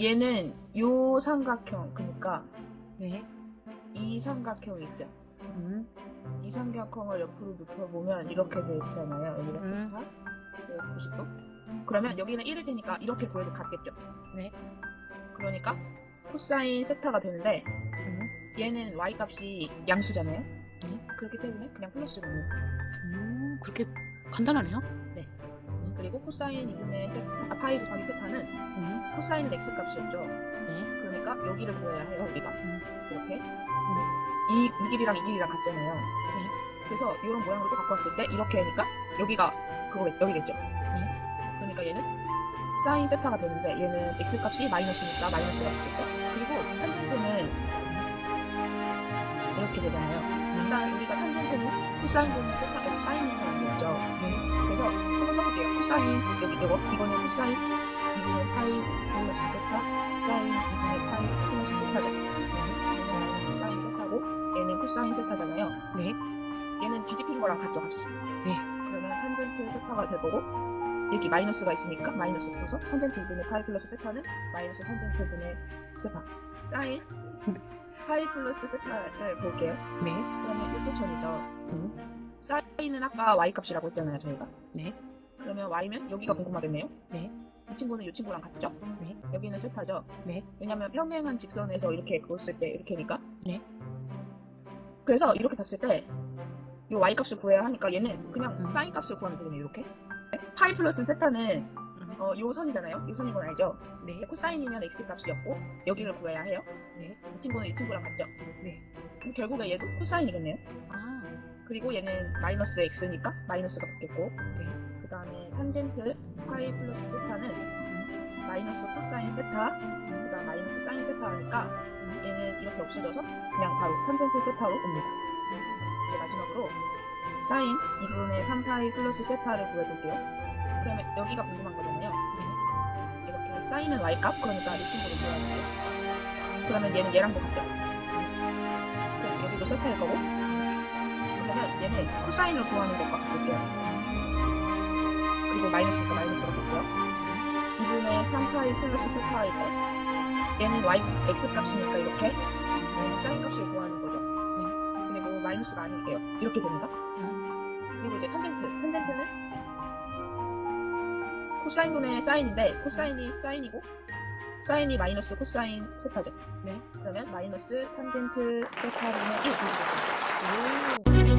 얘는 요 삼각형 그러니까 네. 이 삼각형 있죠. 음. 이 삼각형을 옆으로 눕혀보면 이렇게 돼 있잖아요. 여기가 음. 세타 90도. 그러면 여기는 1일 테니까 이렇게 보여도 같겠죠. 네. 그러니까 코사인 세타가 되는데 음. 얘는 y 값이 양수잖아요. 네. 그렇기 때문에 그냥 플러스로 옵니다. 음. 그렇게 간단하네요. 그리고 코사인 2분의 세타, 아, 파이 곱하기 세타는 음. 코사인 x 값이었죠. 네. 그러니까 여기를 구해야 해요, 우리가. 음. 이렇게. 이, 이 길이랑 이 길이랑 같잖아요. 네. 그래서 이런 모양으로 또 갖고 왔을 때 이렇게 하니까 여기가 그거겠, 여기겠죠. 네. 그러니까 얘는 사인 세타가 되는데 얘는 x 값이 마이너스니까 마이너스가 되겠죠. 그리고 탄젠트는 이렇게 되잖아요. 일단 우리가 탄젠트는 코사인 분의 세타 S 사인으로 만들었죠. 네. 그래서 한번 써볼게요. 코사인 여기 이거 이거는 코사인 2분의 파이 플러스 세타 사인 2분의 파이 플러스 세타죠. 얘는 마이너스 사인 세타고 얘는 코사인 세타잖아요. 네. 얘는 뒤집힌 거랑 같죠 값이. 네. 그러면 탄젠트 세타가 될 거고 여기 마이너스가 있으니까 마이너스 붙어서 탄젠트 2분의 파이 플러스 세타는 마이너스 탄젠트 분의 세타 사인 파이 플러스 세타를 볼게요. 네. 그러면 이쪽 선이죠. 음. 사인은 아까 y 값이라고 했잖아요 저희가. 네. 그러면 y면 여기가 궁금하겠네요. 네. 이 친구는 이 친구랑 같죠? 네. 여기는 세타죠? 네. 왜냐면 평행한 직선에서 이렇게 그었을 때 이렇게니까. 네. 그래서 이렇게 봤을 때 이 y 값을 구해야 하니까 얘는 그냥 음. 사인 값을 구하면 되겠네요. 이렇게. 파이 플러스 세타는 음. 어, 요 선이잖아요. 요 선인 건 알죠? 네. 코사인이면 x 값이었고 여기를 구해야 해요. 네. 이 친구는 이 친구랑 같죠? 네. 그럼 결국에 얘도 코사인이겠네요. 아. 그리고 얘는 마이너스 x니까 마이너스가 붙겠고 네. 그 다음에 탄젠트 파이 플러스 세타는 마이너스 코사인 세타 그 다음 마이너스 사인 세타니까 얘는 이렇게 없어져서 그냥 바로 탄젠트 세타로 옵니다. 이제 마지막으로 사인 2분의 3파이 플러스 세타를 구해볼게요. 그러면 여기가 궁금한 거잖아요. 이렇게 사인은 y값? 그러니까 이 친구를 구해야 돼요. 그러면 얘는 같죠 그럼 여기도 세타일 거고 그러면 얘는 코사인을 구하는 것과 같을게요 그리고 마이너스니까 마이너스가 됐고요. 2분의 3파이 플러스 세타일 때 얘는 y, x 값이니까 이렇게 얘는 사인 값을 구하는 거죠. 그리고 마이너스가 아닐게요. 이렇게 됩니다. 그리고 이제 탄젠트. 탄젠트는 코사인 분의 사인인데 코사인이 사인이고 사인이 마이너스 코사인 세타죠. 네. 그러면 마이너스 탄젠트 세타 분의 1 이렇게 됐습니다. 오.